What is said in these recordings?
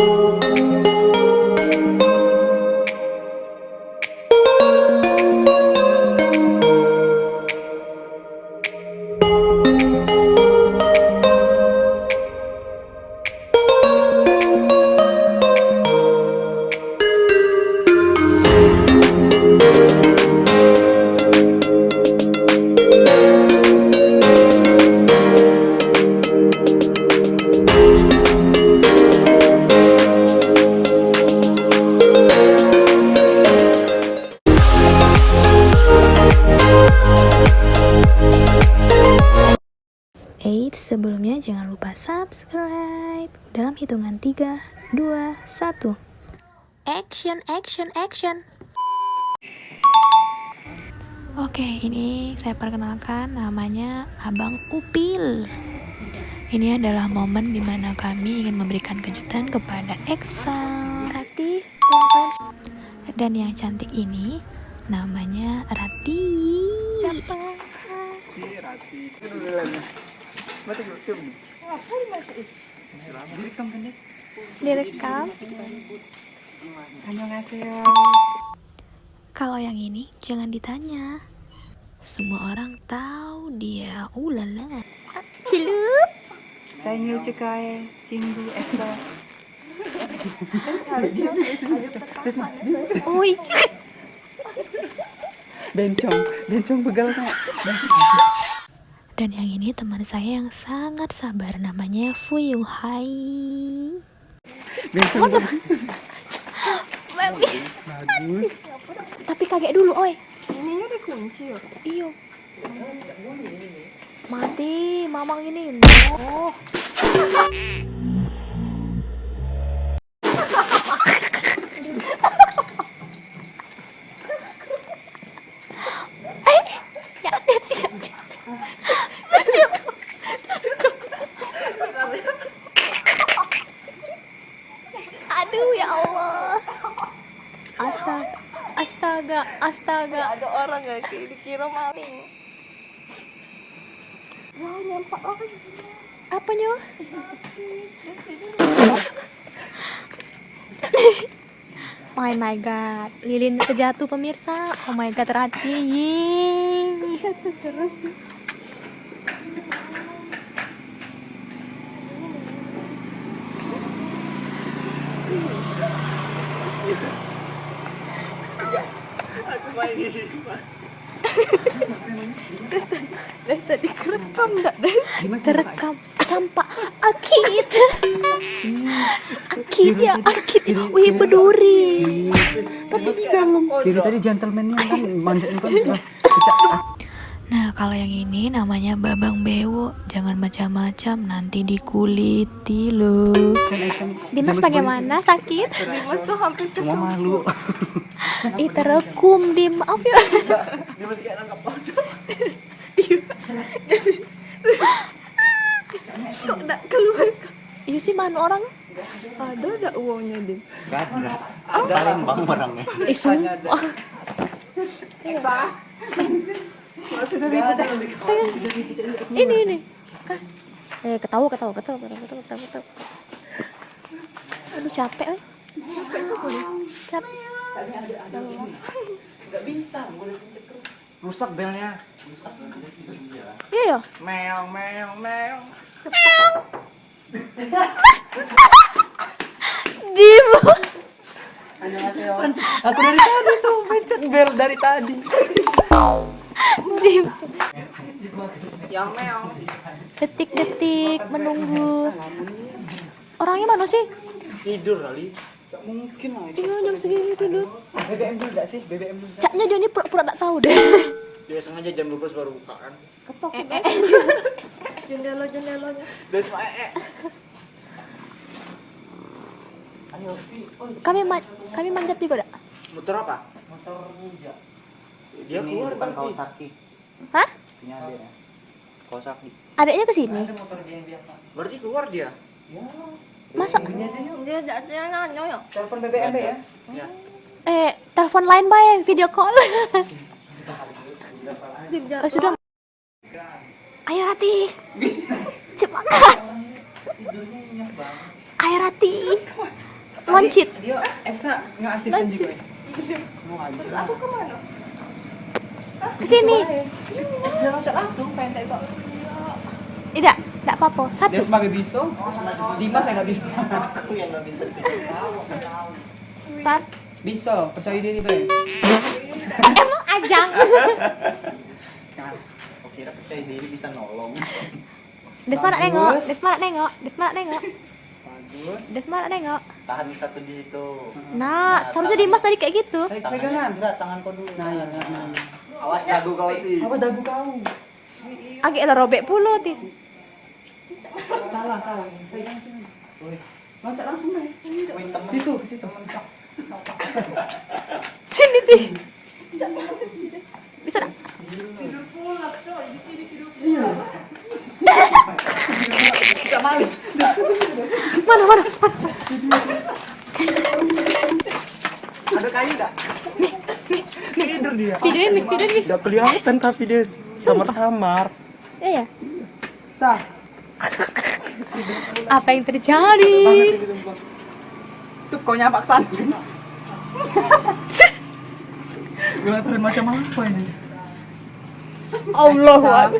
Música hitungan 3, 2, 1. Action, action, action. Oke, ini saya perkenalkan namanya Abang Upil. Ini adalah momen di mana kami ingin memberikan kejutan kepada Eksa Rati dan yang cantik ini namanya Rati. Siapa? Direkam. Kalau yang ini jangan ditanya. Semua orang tahu dia. Ulala. Cilup. Saya new cukai cinggu Esa. Ui. Bencong, bencong begal kak. Dan yang ini teman saya yang sangat sabar namanya Fuyu Hai. Bencong bagus. Tapi kaget dulu, oi. Ininya dikunci ya. Iyo. Mati, mamang ini. Oh. Eh, ya, ya, ya. Aduh ya Allah. Astaga, astaga, astaga. Ada orang gak sih dikira maling. Wah nyampak lagi. Apanya? Oh my god, lilin kejatuh pemirsa. Oh my god, Rati. Yeay. Terus Dari tadi kerekam enggak Des? Terekam campak akit. Akit ya, akit. Wih, berduri. Tapi di dalam. Tadi gentleman kan manjat kan. Nah, kalau yang ini namanya Babang Bewo. Jangan macam-macam, nanti dikuliti loh. Dimas bagaimana? Sakit? Dimas tuh hampir Cuma malu. Ih, terekum, Dim. Maaf ya. Dimas kayak nangkap Kok enggak keluar? Iya sih, mana orang? Ada ada uangnya, Dim. Gak ada. Paling bang orangnya. Ih, sumpah. Sudah dibaca. Ini, ini. Kan. Eh, ketawa, ketawa, ketawa, ketawa, ketawa, ketawa, ketawa. Aduh, capek, eh. Capek. Enggak bisa, boleh pencet. Rusak belnya. Iya, ya. Meong meong meong. Dim. Aku dari tadi tuh pencet bel dari tadi. Dim. Yang meong. Detik-detik menunggu. Orangnya mana sih? Tidur kali. Gak mungkin lah. Iya, jam segini tidur. BBM dulu enggak sih? BBM dulu. Caknya dia ini pura-pura tak tahu deh. Dia sengaja jam 12 baru buka kan. Ketok eh, eh. Jendela jendelanya. Udah semua eh. eh. Ayo, Kami ma kami manjat juga, dak? Muter apa? motor ninja. Dia keluar bukan berarti. Kawasaki Hah? punya dia Kawasaki Adiknya ke sini. Ada motor dia yang biasa. Berarti keluar dia. Ya. Masa Ini aja yuk. Dia jangan. Telepon BBM ya. Ya. eh telepon lain bae video call. Oh, sudah. Ayo Rati. Cepat. Tidurnya nyenyak banget. Ayo Rati. Loncit. Dia Eksa nggak asisten juga. ya? Mau aja. Aku ke mana? Ke sini. Loncat langsung pengen tembak. Tidak, tidak apa-apa. Satu. Dia sebagai biso. Dimas yang nggak bisa. Aku yang nggak bisa. Sat. Biso, percaya diri be. Emang ajang. Oke, kira percaya diri bisa nolong. Desma nak nengok, Bagus. Desma nak nengok, Desma nak nengok, Bagus. Desma nak nengok. Tahan satu di situ. Nah, seharusnya Dimas tadi kayak gitu. Tarik Tangannya pegangan. enggak, tangan kau dulu. Nah, ya, nah, nah. Awas dagu kau itu. Apa dagu kau? Agak lah robek puluh ti. Salah, salah. Pegang sini. Loncat langsung deh. Situ, situ. Sini Ti. Bisa dah. Gak malu. Mana mana. Ada kayu enggak? Tidur dia. Videoin nih, videoin nih. Udah kelihatan tapi dia samar-samar. Ya ya. Sah. Apa yang terjadi? Tuh kau nyapak sana. Aturan macam apa ini? Allah.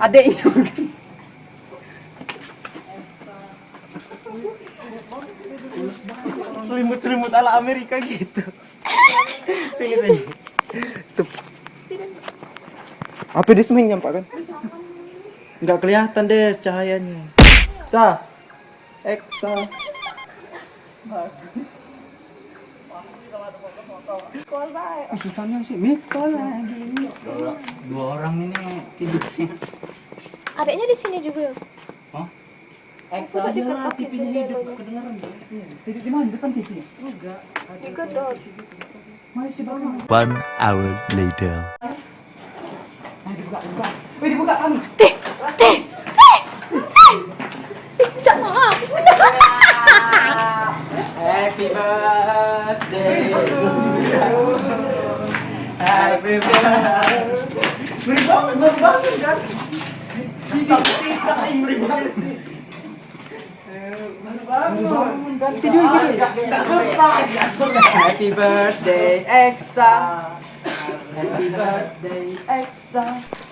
Adeknya mungkin. Selimut-selimut ala Amerika gitu. sini sini. Tuh. Apa dia semen nyampak kan? Enggak kelihatan deh cahayanya. Sa. Eksa. Susahnya sih, miss call lagi. Dua orang ini tidurnya. Adiknya di sini juga ya. Lah, TV-nya hidup, kedengaran. Tidur di mana? Depan TV? Enggak. Ikut dong. Masih bangun. One hour later. Nah, dibuka, dibuka. Wih, dibuka kami. Teh, teh, teh, teh. Jangan maaf. Happy birthday Happy birthday Beri banget, beri banget kan? Tidak cicak yang beri banget sih. Bangun? Tidur, tidur. Surprise. Happy birthday Eksa Happy birthday Eksa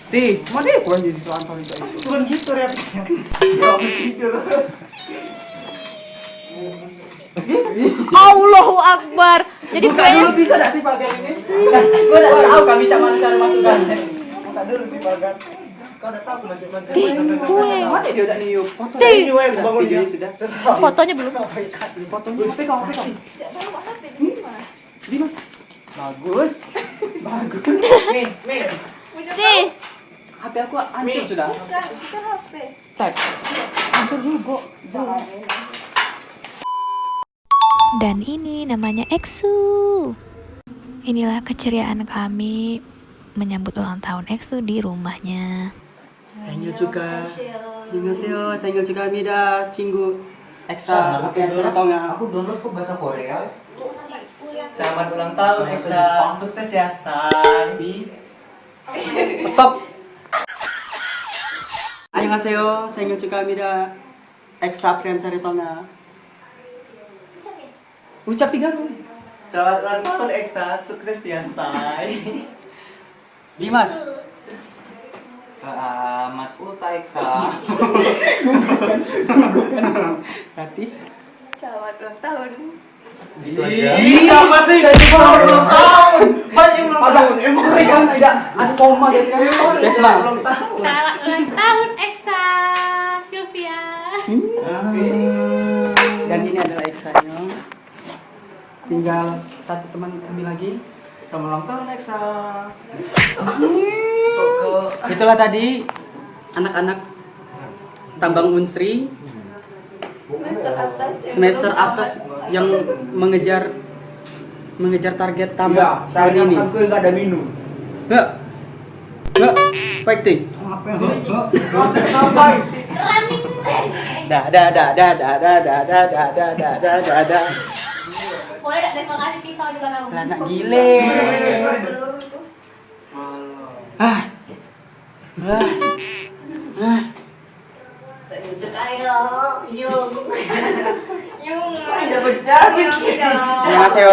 Di, mana dia kurang jadi tuan tuan itu Bukan gitu reaksinya. Ya tidur. Allahu Akbar. Jadi Buka dulu bisa gak sih pakai ini? Gue udah tahu kami cak mana cara masukkannya. Buka dulu sih pakai. Di, gue. Mana dia udah niup Di. Ini weh bangun dia. sudah Fotonya belum. Fotonya pegang, pegang Dimas Bagus Bagus Nih, nih. Teh. HP aku hancur sudah Bukan, bukan HP. Tap Hancur juga Jangan Dan ini namanya Exu. Inilah keceriaan kami menyambut ulang tahun Exu di rumahnya. Sanggil juga. Annyeonghaseyo. Sanggil juga mida cinggu. Eksa, oke, Aku download kok bahasa Korea. Selamat ulang tahun Eksa. Sukses ya, San. Stop. 안녕하세요. 생일 축하합니다. 엑사 프랜사를 떠나. Ucap garu. Selamat ulang tahun Eksa, sukses ya say. Dimas. Selamat ulta Eksa. berarti Selamat ulang tahun. Gitu aja. Sama sih ulang tahun. Banyak ulang tahun. Emosi kan tidak ada koma jadi kan. Desma. Ulang tahun. Selamat ulang tahun Eksa Sylvia. dan ini adalah Eksanya. Tinggal satu teman kami lagi. Selamat ulang tahun Eksa. Ke Itulah tadi anak-anak tambang unsri Semester atas. yang semester belum atas tamat. yang mengejar mengejar target Iya, tamat tahun ini. enggak ada minum. Nggak, nggak, fighting. Dah, dah, dah, dah, dah, dah, dah, dah, dah, dah, dah, dah, dah, dah. Boleh tidak terima kasih pisau di belakang. Lah, anak gile. Ah, ah, ah. Saya wujud ayo, yung. yung. Ada bedak. Gitu? Terima kasih.